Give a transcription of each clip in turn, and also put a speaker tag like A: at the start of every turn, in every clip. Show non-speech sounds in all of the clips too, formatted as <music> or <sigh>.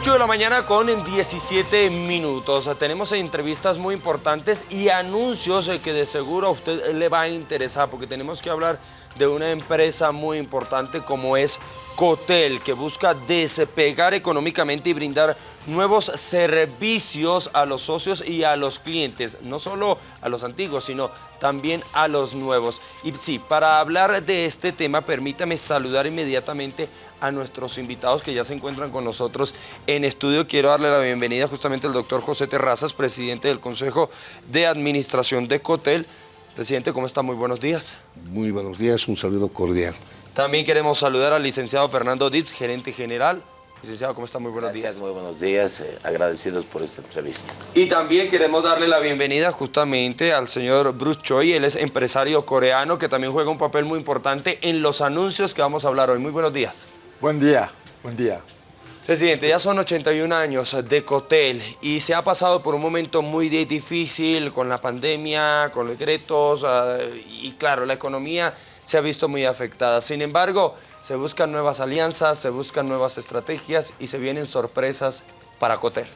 A: 8 de la mañana con 17 minutos. Tenemos entrevistas muy importantes y anuncios que de seguro a usted le va a interesar porque tenemos que hablar de una empresa muy importante como es Cotel, que busca despegar económicamente y brindar nuevos servicios a los socios y a los clientes, no solo a los antiguos, sino también a los nuevos. Y sí, para hablar de este tema, permítame saludar inmediatamente a nuestros invitados que ya se encuentran con nosotros en estudio. Quiero darle la bienvenida justamente al doctor José Terrazas, presidente del Consejo de Administración de Cotel. Presidente, ¿cómo está? Muy buenos días.
B: Muy buenos días, un saludo cordial.
A: También queremos saludar al licenciado Fernando Ditz, gerente general. Licenciado, ¿cómo está? Muy buenos
C: Gracias,
A: días.
C: muy buenos días. eh, agradecidos por esta entrevista.
A: Y también queremos darle la bienvenida justamente al señor Bruce Choi, él es empresario coreano que también juega un papel muy importante en los anuncios que vamos a hablar hoy. Muy buenos días.
D: Buen día, buen día.
A: Presidente, ya son 81 años de Cotel y se ha pasado por un momento muy difícil con la pandemia, con decretos ah, y claro, la economía se ha visto muy afectada. Sin embargo, se buscan nuevas alianzas, se buscan nuevas estrategias y se vienen sorpresas para Cotel.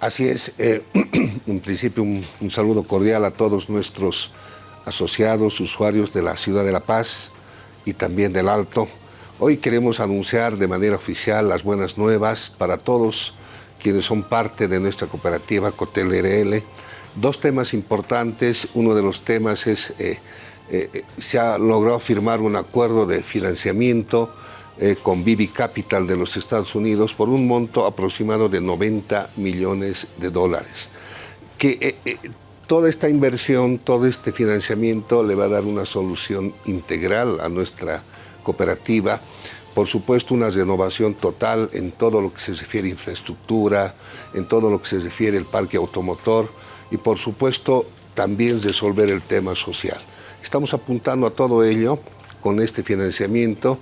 B: Así es, eh, <clears throat> en principio un, un saludo cordial a todos nuestros asociados, usuarios de la Ciudad de La Paz y también del Alto. Hoy queremos anunciar de manera oficial las buenas nuevas para todos quienes son parte de nuestra cooperativa Cotel RL. Dos temas importantes, uno de los temas es, eh, eh, se ha logrado firmar un acuerdo de financiamiento eh, con Bibi Capital de los Estados Unidos por un monto aproximado de 90 millones de dólares. Que eh, toda esta inversión, todo este financiamiento le va a dar una solución integral a nuestra cooperativa. Por supuesto, una renovación total en todo lo que se refiere a infraestructura, en todo lo que se refiere al parque automotor y, por supuesto, también resolver el tema social. Estamos apuntando a todo ello con este financiamiento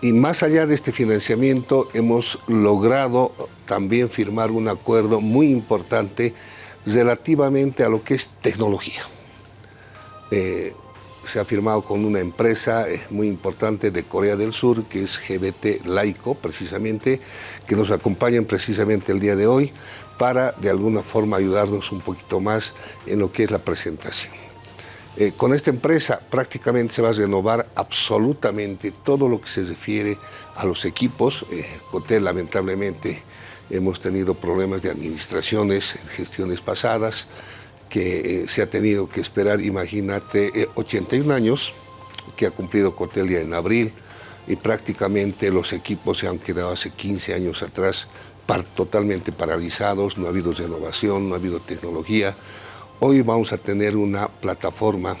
B: y más allá de este financiamiento hemos logrado también firmar un acuerdo muy importante relativamente a lo que es tecnología. Eh, se ha firmado con una empresa eh, muy importante de Corea del Sur, que es GBT Laico, precisamente, que nos acompañan precisamente el día de hoy para de alguna forma ayudarnos un poquito más en lo que es la presentación. Eh, con esta empresa prácticamente se va a renovar absolutamente todo lo que se refiere a los equipos. Eh, Cotel lamentablemente hemos tenido problemas de administraciones gestiones pasadas que eh, se ha tenido que esperar, imagínate, eh, 81 años que ha cumplido Cotel ya en abril y prácticamente los equipos se han quedado hace 15 años atrás totalmente paralizados, no ha habido renovación, no ha habido tecnología. Hoy vamos a tener una plataforma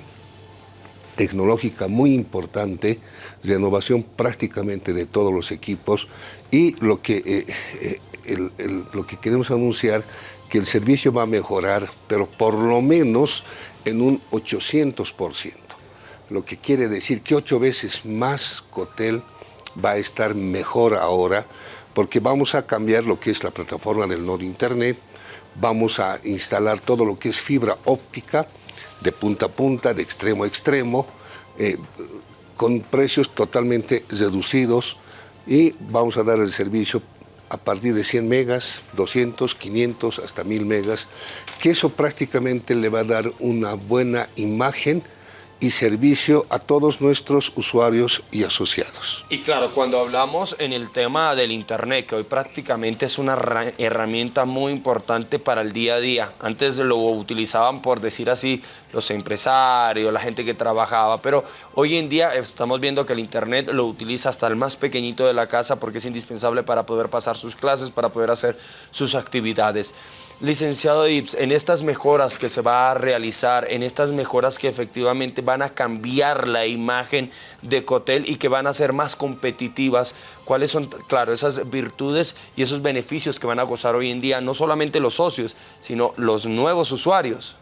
B: tecnológica muy importante, renovación prácticamente de todos los equipos y lo que, eh, eh, lo que queremos anunciar que el servicio va a mejorar, pero por lo menos en un 800%, lo que quiere decir que ocho veces más Cotel va a estar mejor ahora, porque vamos a cambiar lo que es la plataforma del nodo Internet, vamos a instalar todo lo que es fibra óptica de punta a punta, de extremo a extremo, eh, con precios totalmente reducidos y vamos a dar el servicio a partir de 100 megas, 200, 500, hasta 1000 megas, que eso prácticamente le va a dar una buena imagen y servicio a todos nuestros usuarios y asociados.
A: Y claro, cuando hablamos en el tema del Internet, que hoy prácticamente es una ra- herramienta muy importante para el día a día. Antes lo utilizaban, por decir así, los empresarios, la gente que trabajaba, pero hoy en día estamos viendo que el Internet lo utiliza hasta el más pequeñito de la casa porque es indispensable para poder pasar sus clases, para poder hacer sus actividades. Licenciado Ips, en estas mejoras que se va a realizar, en estas mejoras que efectivamente van a cambiar la imagen de Cotel y que van a ser más competitivas, ¿cuáles son, claro, esas virtudes y esos beneficios que van a gozar hoy en día, no solamente los socios, sino los nuevos usuarios?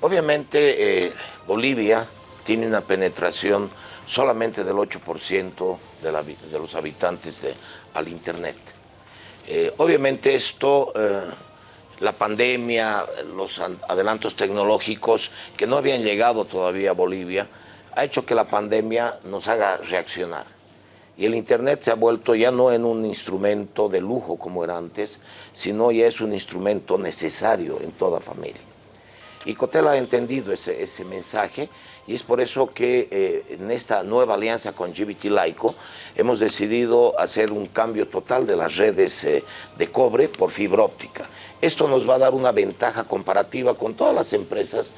C: Obviamente, eh, Bolivia tiene una penetración solamente del 8% de, de los habitantes de- al Internet. Eh, obviamente esto, eh, la pandemia, los an- adelantos tecnológicos que no habían llegado todavía a Bolivia, ha hecho que la pandemia nos haga reaccionar. Y el Internet se ha vuelto ya no en un instrumento de lujo como era antes, sino ya es un instrumento necesario en toda familia. Y Cotel ha entendido ese, mensaje y es por eso que eh, en esta nueva alianza con GBT Laico hemos decidido hacer un cambio total de las redes eh, de cobre por fibra óptica. Esto nos va a dar una ventaja comparativa con todas las empresas.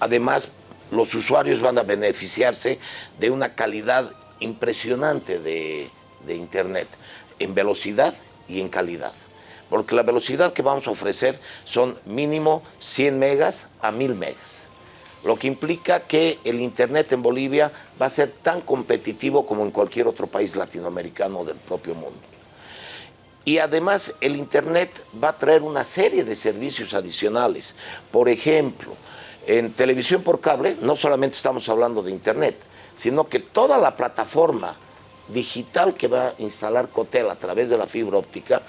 C: Además, los usuarios van a beneficiarse de una calidad impresionante de Internet, en velocidad y en calidad porque la velocidad que vamos a ofrecer son mínimo 100 megas a 1000 megas lo que implica que el Internet en Bolivia va a ser tan competitivo como en cualquier otro país latinoamericano del propio mundo. Y además el Internet va a traer una serie de servicios adicionales. Por ejemplo, en televisión por cable no solamente estamos hablando de Internet, sino que toda la plataforma digital que va a instalar Cotel a través de la fibra óptica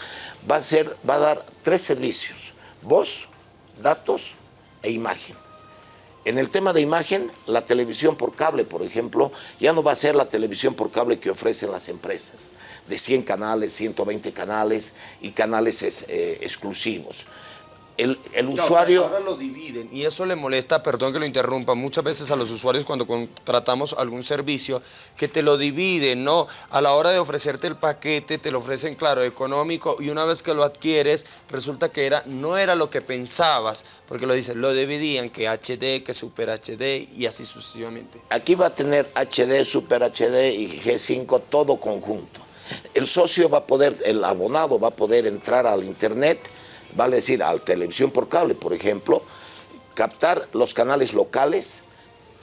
C: va a, ser, va a dar tres servicios, voz, datos e imagen. En el tema de imagen, la televisión por cable, por ejemplo, ya no va a ser la televisión por cable que ofrecen las empresas, de 100 canales, 120 canales y canales eh, exclusivos el, usuario...
A: Ahora lo dividen y eso le molesta, perdón que lo interrumpa, muchas veces a los usuarios cuando contratamos algún servicio, que te lo dividen, ¿no? A la hora de ofrecerte el paquete, te lo ofrecen, claro, económico y una vez que lo adquieres, resulta que era, no era lo que pensabas, porque lo dicen, lo dividían, que HD, que Super HD y así sucesivamente.
C: Aquí va a tener HD, Super HD y G5 todo conjunto. El socio va a poder, el abonado va a poder entrar al internet, vale decir, a televisión por cable, por ejemplo, captar los canales locales,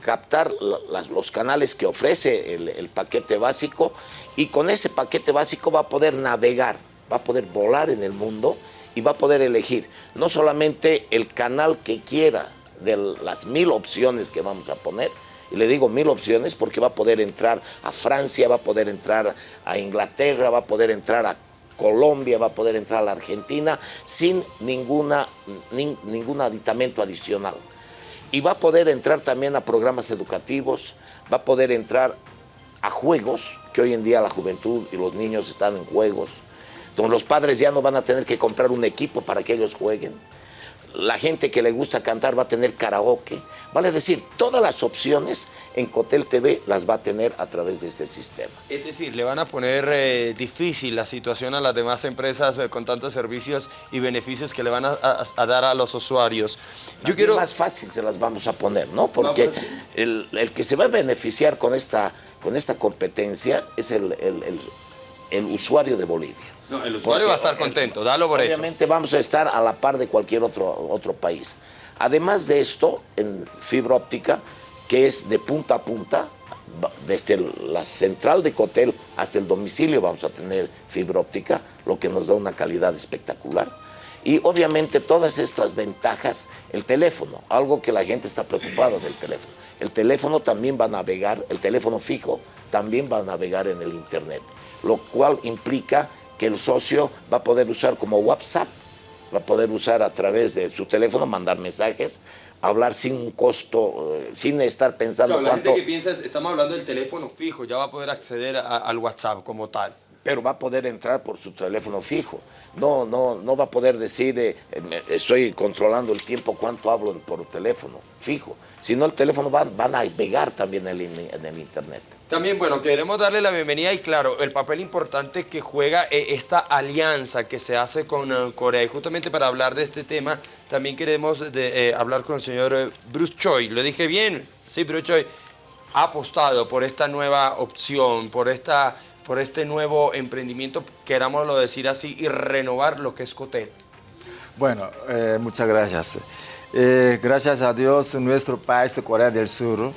C: captar los canales que ofrece el, paquete básico y con ese paquete básico va a poder navegar, va a poder volar en el mundo y va a poder elegir no solamente el canal que quiera de las mil opciones que vamos a poner, y le digo mil opciones porque va a poder entrar a Francia, va a poder entrar a Inglaterra, va a poder entrar a Colombia va a poder entrar a la Argentina sin ninguna, ningún aditamento adicional. Y va a poder entrar también a programas educativos, va a poder entrar a juegos, que hoy en día la juventud y los niños están en juegos, donde los padres ya no van a tener que comprar un equipo para que ellos jueguen la gente que le gusta cantar va a tener karaoke. Vale decir, todas las opciones en Cotel TV las va a tener a través de este sistema.
A: Es decir, le van a poner eh, difícil la situación a las demás empresas eh, con tantos servicios y beneficios que le van a, dar a los usuarios.
C: Yo quiero... Más fácil se las vamos a poner, ¿no? Porque pues el, que se va a beneficiar con esta, con esta competencia es el, el usuario de Bolivia.
A: No, el usuario va a estar contento, dalo por
C: Obviamente vamos a estar a la par de cualquier otro, otro país. Además de esto, en fibra óptica, que es de punta a punta, desde la central de Cotel hasta el domicilio vamos a tener fibra óptica, lo que nos da una calidad espectacular. Y obviamente todas estas ventajas, el teléfono, algo que la gente está preocupada del teléfono. El teléfono también va a navegar, el teléfono fijo también va a navegar en el internet, lo cual implica que el socio va a poder usar como WhatsApp, va a poder usar a través de su teléfono, mandar mensajes, hablar sin costo, eh, sin estar pensando
A: claro, la gente que piensa, estamos hablando del teléfono fijo, ya va a poder acceder al WhatsApp como tal.
C: Pero va a poder entrar por su teléfono fijo. No, no, no va a poder decir, eh, estoy controlando el tiempo, cuánto hablo por teléfono fijo. Si no, el teléfono va, a navegar también en el Internet.
A: También, bueno, queremos darle la bienvenida y claro, el papel importante que juega eh, esta alianza que se hace con eh, Corea. Y justamente para hablar de este tema, también queremos de, eh, hablar con el señor Bruce Choi. ¿Lo dije bien? Sí, Bruce Choi ha apostado por esta nueva opción, por, esta, por este nuevo emprendimiento, querámoslo decir así, y renovar lo que es Cotel.
D: Bueno, muchas gracias. gracias a Dios, nuestro país, Corea del Sur,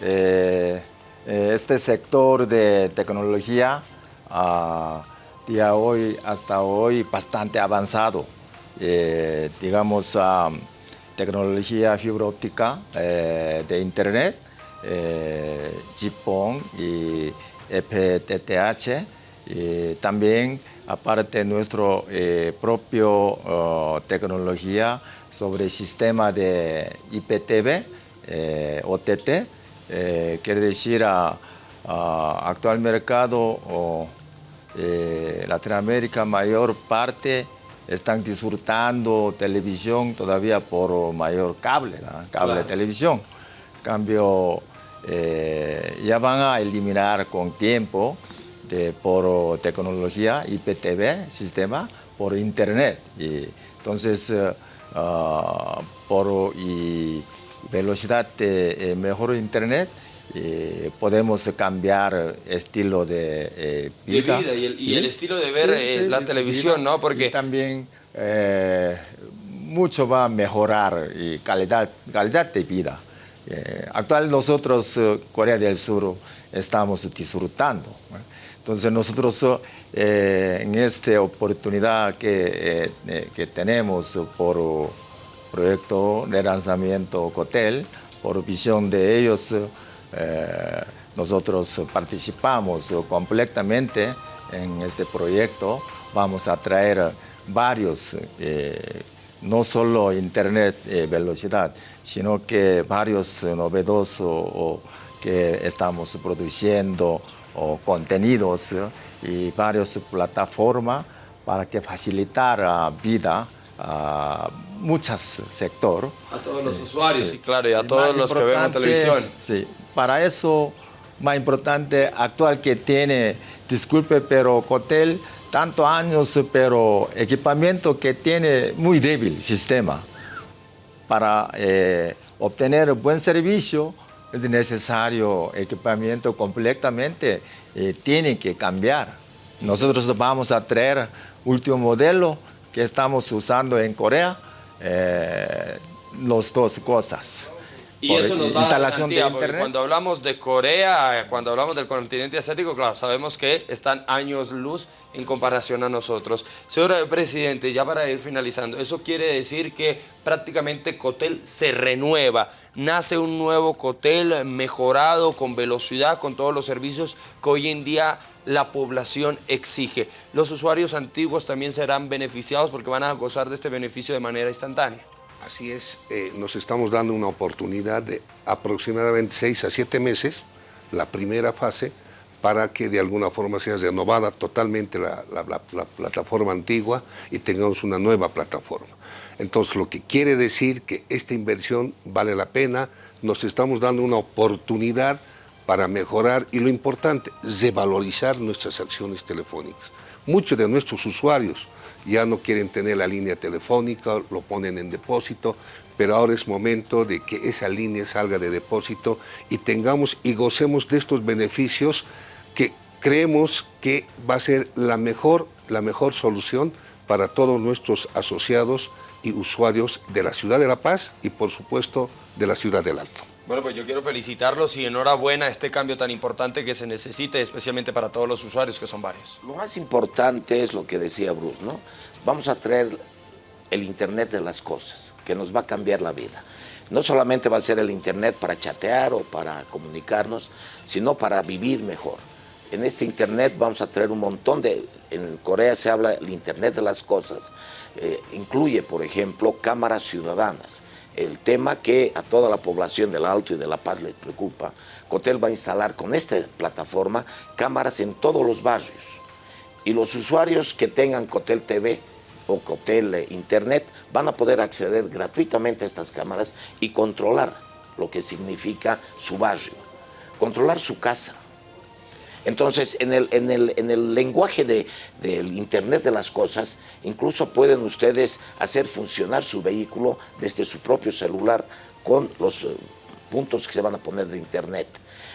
D: eh, este sector de tecnología uh, de hoy hasta hoy bastante avanzado. Eh, digamos, ah, tecnología fibra óptica eh, de internet, eh, GPON y FTTH, y también aparte nuestro propio oh, tecnología sobre sistema de IPTV, OTT, eh, quiere decir a, ah, actual mercado o eh, Latinoamérica mayor parte están disfrutando televisión todavía por mayor cable, cable de televisión. Cambio, eh, ya van a eliminar con tiempo de, por tecnología IPTV, sistema, por internet. Y, entonces, eh, ah, por y velocidad de eh, mejor internet, podemos cambiar estilo de
A: vida. y, el, estilo de ver la televisión, ¿no?
D: Porque también mucho va a mejorar y calidad, calidad de vida. Eh, actual nosotros, eh, Corea del Sur, estamos disfrutando. Entonces nosotros eh, en esta oportunidad que, que, tenemos por proyecto de lanzamiento Cotel, por visión de ellos, nosotros participamos completamente en este proyecto. Vamos a traer varios no solo internet eh, velocidad, sino que varios eh, novedosos que estamos produciendo o contenidos y varias plataformas para que facilitar la vida a muchos sectores.
A: A todos los usuarios, sí, claro, y a todos los que ven televisión.
D: Sí, para eso, más importante, actual que tiene, disculpe, pero Cotel tantos años, pero equipamiento que tiene muy débil sistema. Para eh, obtener buen servicio es necesario equipamiento completamente, eh, tiene que cambiar. Nosotros vamos a traer último modelo que estamos usando en Corea, eh, las dos cosas.
A: Y eso nos da instalación de internet. Cuando hablamos de Corea, cuando hablamos del continente asiático, claro, sabemos que están años luz en comparación a nosotros. Señor Presidente, ya para ir finalizando, eso quiere decir que prácticamente Cotel se renueva, nace un nuevo Cotel mejorado, con velocidad, con todos los servicios que hoy en día la población exige. Los usuarios antiguos también serán beneficiados porque van a gozar de este beneficio de manera instantánea.
B: Así es, eh, nos estamos dando una oportunidad de aproximadamente seis a siete meses, la primera fase, para que de alguna forma sea renovada totalmente la, plataforma antigua y tengamos una nueva plataforma. Entonces, lo que quiere decir que esta inversión vale la pena, nos estamos dando una oportunidad para mejorar y lo importante, revalorizar nuestras acciones telefónicas. Muchos de nuestros usuarios ya no quieren tener la línea telefónica, lo ponen en depósito, pero ahora es momento de que esa línea salga de depósito y tengamos y gocemos de estos beneficios que creemos que va a ser la mejor, la mejor solución para todos nuestros asociados y usuarios de la Ciudad de La Paz y por supuesto de la Ciudad del Alto.
A: Bueno, pues yo quiero felicitarlos y enhorabuena a este cambio tan importante que se necesita, especialmente para todos los usuarios, que son varios.
C: Lo más importante es lo que decía Bruce, ¿no? Vamos a traer el Internet de las cosas, que nos va a cambiar la vida. No solamente va a ser el Internet para chatear o para comunicarnos, sino para vivir mejor. En este Internet vamos a traer un montón de... En Corea se habla del Internet de las cosas. Eh, incluye, por ejemplo, cámaras ciudadanas el tema que a toda la población del Alto y de La Paz le preocupa, Cotel va a instalar con esta plataforma cámaras en todos los barrios. Y los usuarios que tengan Cotel TV o Cotel eh, Internet van a poder acceder gratuitamente a estas cámaras y controlar lo que significa su barrio, controlar su casa, entonces, en el, en el, en el lenguaje de, del Internet de las cosas, incluso pueden ustedes hacer funcionar su vehículo desde su propio celular con los eh, puntos que se van a poner de Internet.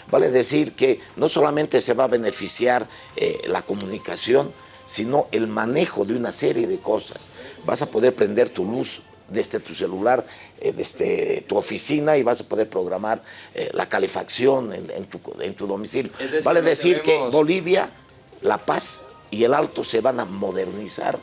C: Vale decir que no solamente se va a beneficiar eh, la comunicación, sino el manejo de una serie de cosas. Vas a poder prender tu luz desde tu celular, eh, desde tu oficina y vas a poder programar eh, la calefacción en, tu, domicilio. vale decir que Bolivia, La Paz y el Alto se van a modernizar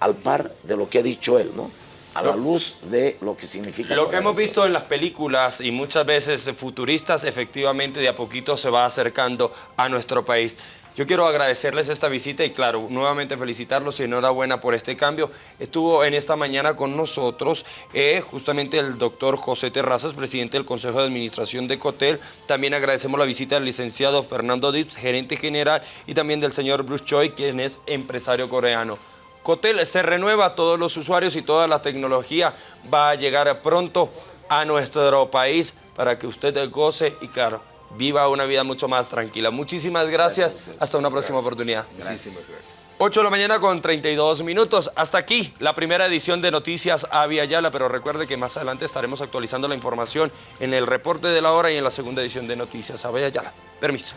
C: al par de lo que ha dicho él, ¿no? a la luz de lo que significa.
A: Lo que hemos visto en las películas y muchas veces futuristas, efectivamente de a poquito se va acercando a nuestro país. Yo quiero agradecerles esta visita y claro, nuevamente felicitarlos y enhorabuena por este cambio. Estuvo en esta mañana con nosotros eh, justamente el doctor José Terrazas, presidente del Consejo de Administración de Cotel. También agradecemos la visita del licenciado Fernando Dips, gerente general, y también del señor Bruce Choi, quien es empresario coreano. Cotel se renueva todos los usuarios y toda la tecnología va a llegar pronto a nuestro país para que usted goce y claro, viva una vida mucho más tranquila. Muchísimas gracias. Hasta una próxima oportunidad.
B: Muchísimas gracias.
A: 8 de la mañana con 32 minutos. Hasta aquí la primera edición de Noticias Avia Yala, pero recuerde que más adelante estaremos actualizando la información en el reporte de la hora y en la segunda edición de Noticias Avia Yala. Permiso.